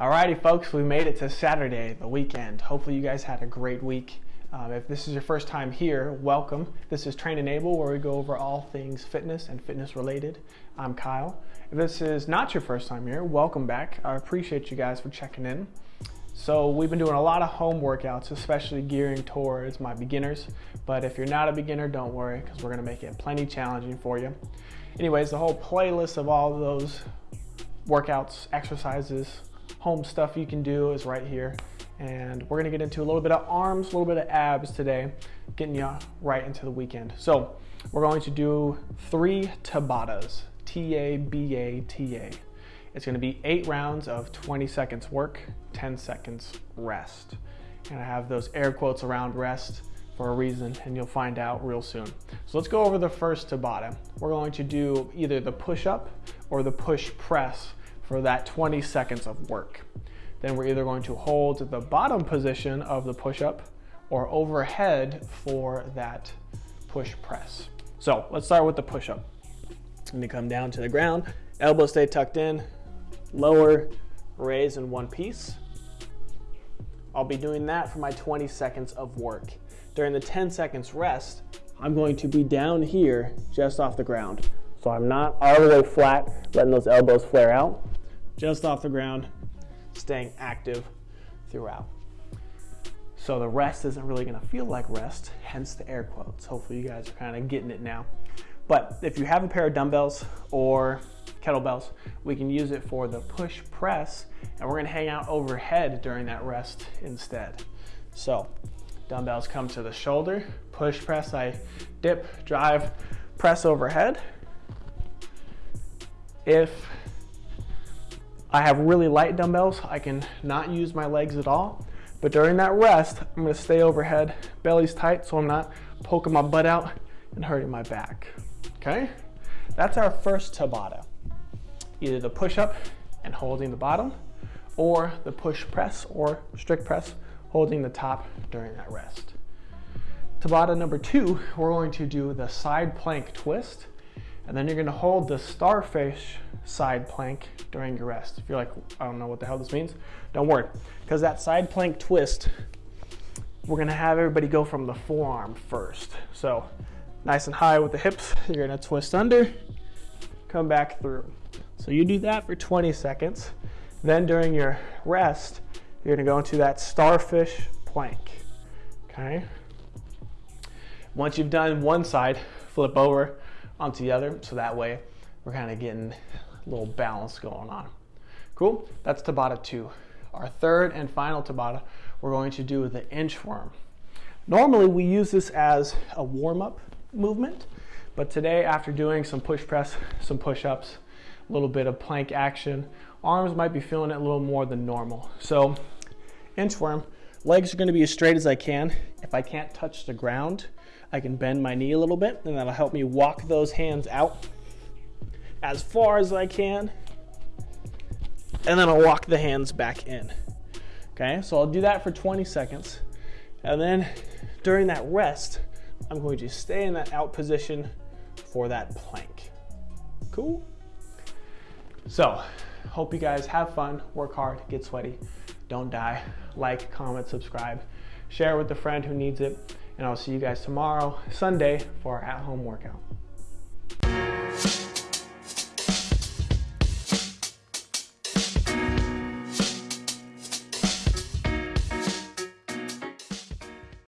Alrighty, folks, we made it to Saturday, the weekend. Hopefully, you guys had a great week. Um, if this is your first time here, welcome. This is Train Enable, where we go over all things fitness and fitness related. I'm Kyle. If this is not your first time here, welcome back. I appreciate you guys for checking in. So, we've been doing a lot of home workouts, especially gearing towards my beginners. But if you're not a beginner, don't worry, because we're going to make it plenty challenging for you. Anyways, the whole playlist of all those workouts, exercises, home stuff you can do is right here. And we're gonna get into a little bit of arms, a little bit of abs today, getting you right into the weekend. So we're going to do three Tabatas, T-A-B-A-T-A. It's gonna be eight rounds of 20 seconds work, 10 seconds rest. And I have those air quotes around rest for a reason and you'll find out real soon. So let's go over the first Tabata. We're going to do either the push up or the push press for that 20 seconds of work. Then we're either going to hold the bottom position of the push-up or overhead for that push press. So let's start with the push-up. I'm gonna come down to the ground, elbows stay tucked in, lower, raise in one piece. I'll be doing that for my 20 seconds of work. During the 10 seconds rest, I'm going to be down here just off the ground. So I'm not all the way flat, letting those elbows flare out just off the ground, staying active throughout. So the rest isn't really gonna feel like rest, hence the air quotes. Hopefully you guys are kind of getting it now. But if you have a pair of dumbbells or kettlebells, we can use it for the push press and we're gonna hang out overhead during that rest instead. So dumbbells come to the shoulder, push press, I dip, drive, press overhead. If I have really light dumbbells. I can not use my legs at all. But during that rest, I'm gonna stay overhead, belly's tight so I'm not poking my butt out and hurting my back, okay? That's our first Tabata. Either the push-up and holding the bottom, or the push press or strict press, holding the top during that rest. Tabata number two, we're going to do the side plank twist, and then you're gonna hold the starfish side plank during your rest. If you're like, I don't know what the hell this means, don't worry. Because that side plank twist, we're gonna have everybody go from the forearm first. So nice and high with the hips, you're gonna twist under, come back through. So you do that for 20 seconds. Then during your rest, you're gonna go into that starfish plank, okay? Once you've done one side, flip over onto the other, so that way we're kind of getting a little balance going on. Cool, that's Tabata 2. Our third and final Tabata, we're going to do the inchworm. Normally we use this as a warm-up movement, but today after doing some push press, some push-ups, a little bit of plank action, arms might be feeling it a little more than normal. So inchworm, legs are gonna be as straight as I can. If I can't touch the ground, I can bend my knee a little bit and that'll help me walk those hands out as far as I can. And then I'll walk the hands back in. Okay, so I'll do that for 20 seconds. And then during that rest, I'm going to stay in that out position for that plank. Cool? So, hope you guys have fun, work hard, get sweaty, don't die. Like, comment, subscribe, share with a friend who needs it, and I'll see you guys tomorrow, Sunday, for our at-home workout.